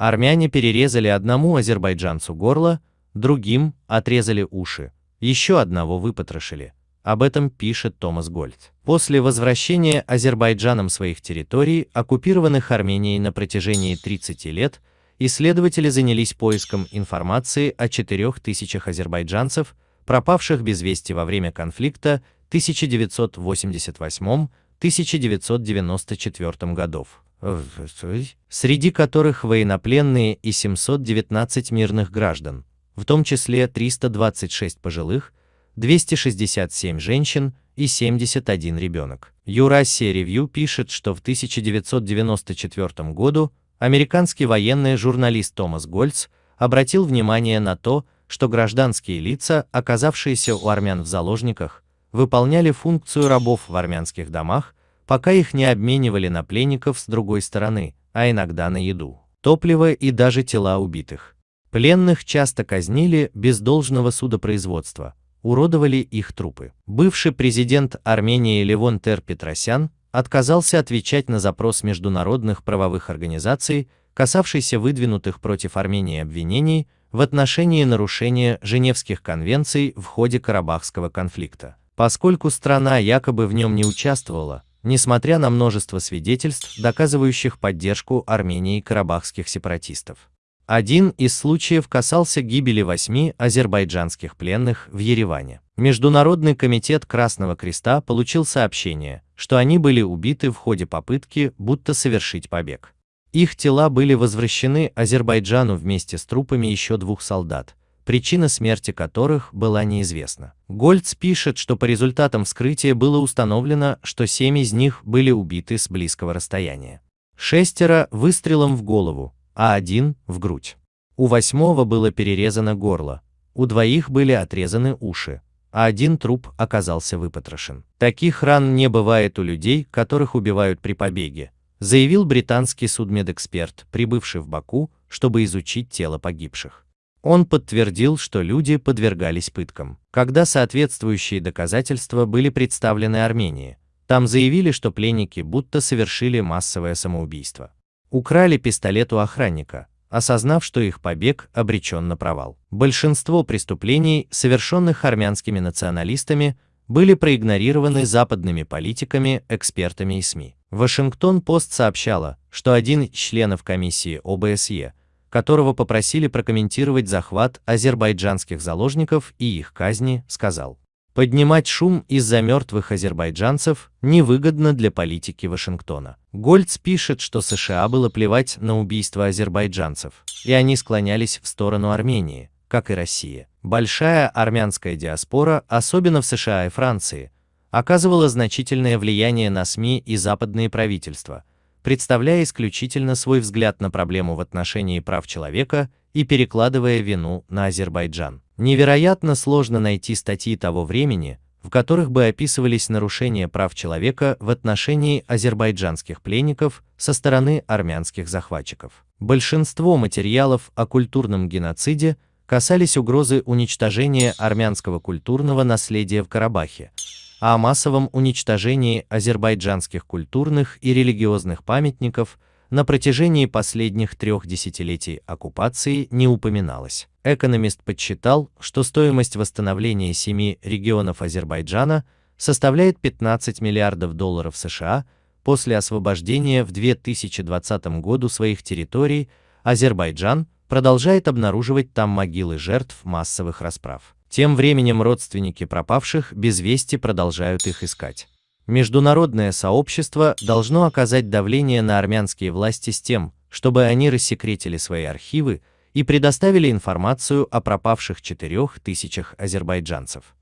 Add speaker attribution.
Speaker 1: Армяне перерезали одному азербайджанцу горло, другим отрезали уши, еще одного выпотрошили. Об этом пишет Томас Гольд. После возвращения Азербайджаном своих территорий, оккупированных Арменией на протяжении 30 лет, исследователи занялись поиском информации о 4000 азербайджанцев, пропавших без вести во время конфликта 1988-1994 годов, среди которых военнопленные и 719 мирных граждан, в том числе 326 пожилых, 267 женщин и 71 ребенок. Eurasia Review пишет, что в 1994 году американский военный журналист Томас Гольц обратил внимание на то, что гражданские лица, оказавшиеся у армян в заложниках, выполняли функцию рабов в армянских домах, пока их не обменивали на пленников с другой стороны, а иногда на еду, топливо и даже тела убитых. Пленных часто казнили без должного судопроизводства, уродовали их трупы. Бывший президент Армении Левон Тер Петросян отказался отвечать на запрос международных правовых организаций, касавшийся выдвинутых против Армении обвинений в отношении нарушения Женевских конвенций в ходе Карабахского конфликта, поскольку страна якобы в нем не участвовала, несмотря на множество свидетельств, доказывающих поддержку Армении карабахских сепаратистов. Один из случаев касался гибели восьми азербайджанских пленных в Ереване. Международный комитет Красного Креста получил сообщение, что они были убиты в ходе попытки будто совершить побег. Их тела были возвращены Азербайджану вместе с трупами еще двух солдат, причина смерти которых была неизвестна. Гольц пишет, что по результатам вскрытия было установлено, что семь из них были убиты с близкого расстояния. Шестеро выстрелом в голову, а один – в грудь. У восьмого было перерезано горло, у двоих были отрезаны уши, а один труп оказался выпотрошен. Таких ран не бывает у людей, которых убивают при побеге, заявил британский судмедэксперт, прибывший в Баку, чтобы изучить тело погибших. Он подтвердил, что люди подвергались пыткам. Когда соответствующие доказательства были представлены Армении, там заявили, что пленники будто совершили массовое самоубийство. Украли пистолет у охранника, осознав, что их побег обречен на провал. Большинство преступлений, совершенных армянскими националистами, были проигнорированы западными политиками, экспертами и СМИ. Вашингтон-Пост сообщала, что один из членов комиссии ОБСЕ, которого попросили прокомментировать захват азербайджанских заложников и их казни, сказал, Поднимать шум из-за мертвых азербайджанцев невыгодно для политики Вашингтона. Гольц пишет, что США было плевать на убийство азербайджанцев, и они склонялись в сторону Армении, как и Россия. Большая армянская диаспора, особенно в США и Франции, оказывала значительное влияние на СМИ и западные правительства, представляя исключительно свой взгляд на проблему в отношении прав человека и перекладывая вину на Азербайджан. Невероятно сложно найти статьи того времени, в которых бы описывались нарушения прав человека в отношении азербайджанских пленников со стороны армянских захватчиков. Большинство материалов о культурном геноциде касались угрозы уничтожения армянского культурного наследия в Карабахе, о массовом уничтожении азербайджанских культурных и религиозных памятников – на протяжении последних трех десятилетий оккупации не упоминалось. Экономист подсчитал, что стоимость восстановления семи регионов Азербайджана составляет 15 миллиардов долларов США после освобождения в 2020 году своих территорий, Азербайджан продолжает обнаруживать там могилы жертв массовых расправ. Тем временем родственники пропавших без вести продолжают их искать. Международное сообщество должно оказать давление на армянские власти с тем, чтобы они рассекретили свои архивы и предоставили информацию о пропавших четырех тысячах азербайджанцев.